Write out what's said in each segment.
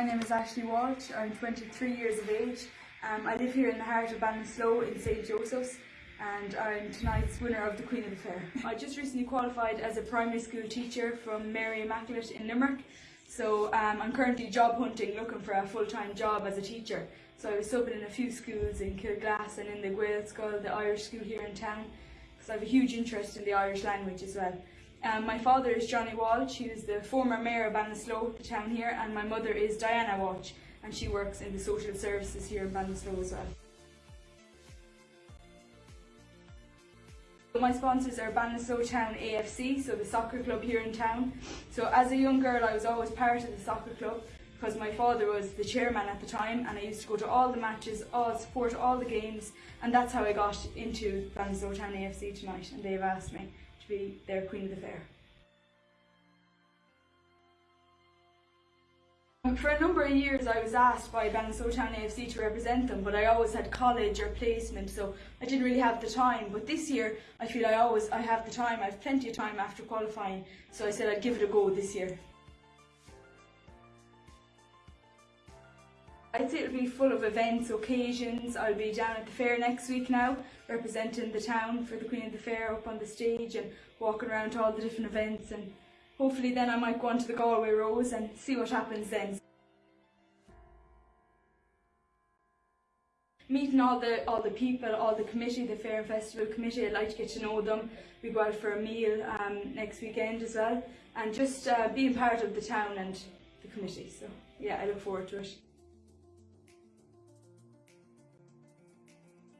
My name is Ashley Walsh. I'm 23 years of age. Um, I live here in the heart of Ballinasloe in St Joseph's and I'm tonight's winner of the Queen of the Fair. I just recently qualified as a primary school teacher from Mary Immaculate in Limerick. So um, I'm currently job hunting, looking for a full-time job as a teacher. So I was subbing in a few schools in Kilglass and in the Gaelscoil, the Irish school here in town, because I have a huge interest in the Irish language as well. Um, my father is Johnny Walsh, he was the former mayor of Ballinasloe, the town here, and my mother is Diana Walsh, and she works in the social services here in Ballinasloe as well. My sponsors are Ballinasloe Town AFC, so the soccer club here in town. So as a young girl I was always part of the soccer club because my father was the chairman at the time and I used to go to all the matches, all support all the games and that's how I got into Ballinasloe Town AFC tonight and they've asked me be their Queen of the Fair. For a number of years I was asked by Ballinasloe Town AFC to represent them but I always had college or placement so I didn't really have the time but this year I feel I always I have the time, I have plenty of time after qualifying so I said I'd give it a go this year. I'd say it'll be full of events, occasions. I'll be down at the fair next week now, representing the town for the Queen of the Fair up on the stage and walking around to all the different events and hopefully then I might go on to the Galway Rose and see what happens then. Meeting all the all the people, all the committee, the Fair and Festival committee, I'd like to get to know them. We go out for a meal um, next weekend as well and just uh, being part of the town and the committee. So yeah, I look forward to it.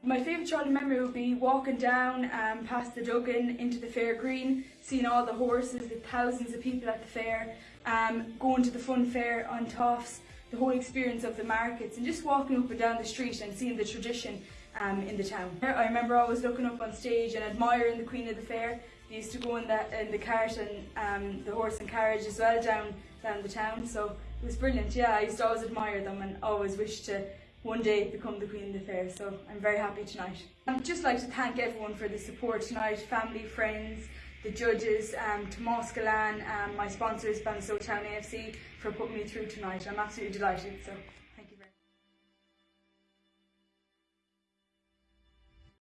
My favourite childhood memory would be walking down um, past the Duggan into the fair green, seeing all the horses, the thousands of people at the fair, um, going to the fun fair on Toffs, the whole experience of the markets and just walking up and down the street and seeing the tradition um, in the town. I remember always looking up on stage and admiring the Queen of the Fair. They used to go in the, in the cart and um, the horse and carriage as well down, down the town so it was brilliant. Yeah, I used to always admire them and always wish to one day become the Queen of the Fair. So I'm very happy tonight. I'd just like to thank everyone for the support tonight, family, friends, the judges, um, Tomas Galan, um, my sponsors, Ballinasloe Town AFC, for putting me through tonight. I'm absolutely delighted. So.